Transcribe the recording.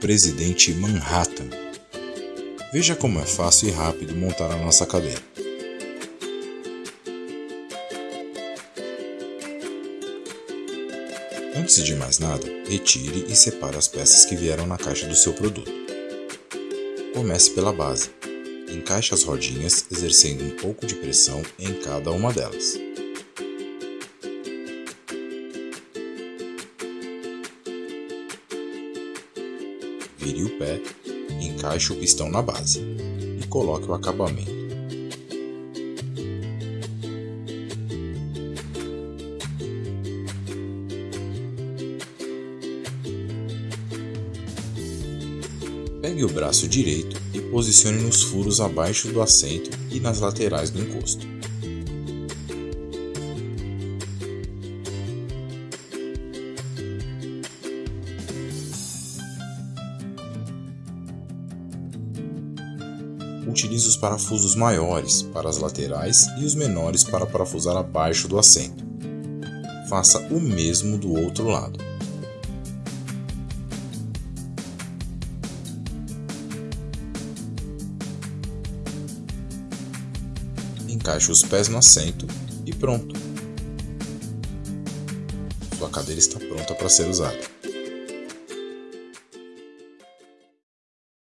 Presidente Manhattan. Veja como é fácil e rápido montar a nossa cadeira. Antes de mais nada, retire e separe as peças que vieram na caixa do seu produto. Comece pela base. Encaixe as rodinhas exercendo um pouco de pressão em cada uma delas. Vire o pé, encaixe o pistão na base e coloque o acabamento. Pegue o braço direito e posicione nos furos abaixo do assento e nas laterais do encosto. Utilize os parafusos maiores para as laterais e os menores para parafusar abaixo do assento. Faça o mesmo do outro lado. encaixe os pés no assento e pronto. Sua cadeira está pronta para ser usada.